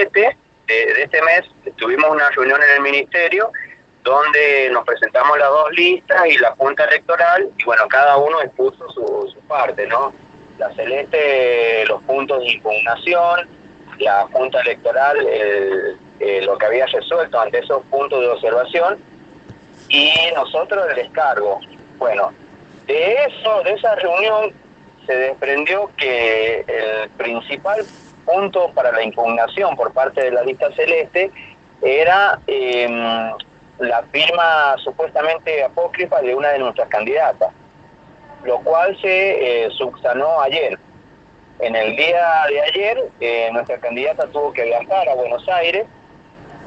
7 de, este mes tuvimos una reunión en el ministerio donde nos presentamos las dos listas y la Junta Electoral, y bueno, cada uno expuso su, parte, ¿no? La Celeste, los puntos de impugnación, la Junta Electoral, lo que había resuelto ante esos puntos de observación, y nosotros el descargo. Bueno, de eso, de esa reunión, se desprendió que el principal punto para la impugnación por parte de la lista celeste era em, la firma supuestamente apócrifa de una de nuestras candidatas, lo cual se eh, subsanó ayer. En el día de ayer, eh, nuestra candidata tuvo que viajar a Buenos Aires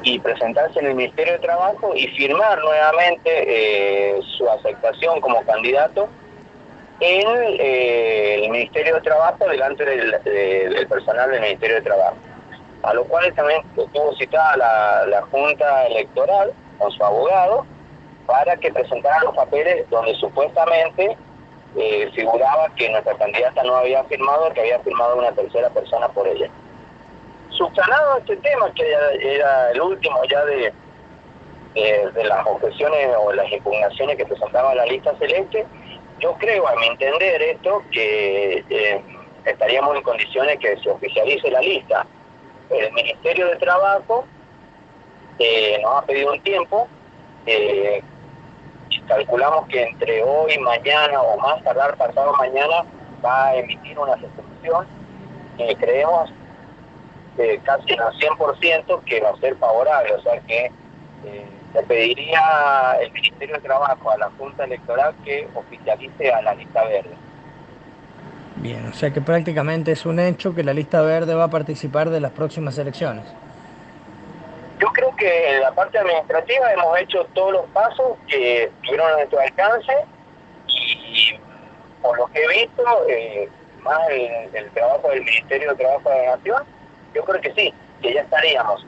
y presentarse en el Ministerio de Trabajo y firmar nuevamente eh, su aceptación como candidato en eh, el Ministerio de Trabajo delante del, personal del Ministerio de Trabajo. A lo cual también estuvo citada la, Junta Electoral con su abogado para que presentara los papeles donde supuestamente eh, figuraba que nuestra candidata no había firmado, que había firmado una tercera persona por ella subsanado este tema, que era el último ya de, de, las objeciones o las impugnaciones que presentaba la lista celeste, yo creo, a mi entender esto, que eh, estaríamos en condiciones que se oficialice la lista. El Ministerio de Trabajo eh, nos ha pedido un tiempo, eh, calculamos que entre hoy, mañana o más tardar pasado mañana va a emitir una resolución. creemos eh, casi al 100% que va a ser favorable, o sea que eh, le pediría el Ministerio de Trabajo a la Junta Electoral que oficialice a la lista verde. Bien, o sea que prácticamente es un hecho que la lista verde va a participar de las próximas elecciones. Yo creo que en la parte administrativa hemos hecho todos los pasos que tuvieron a nuestro alcance y por lo que he visto, eh, más el, el trabajo del Ministerio de Trabajo de la Nación, yo creo que sí, que ya estaríamos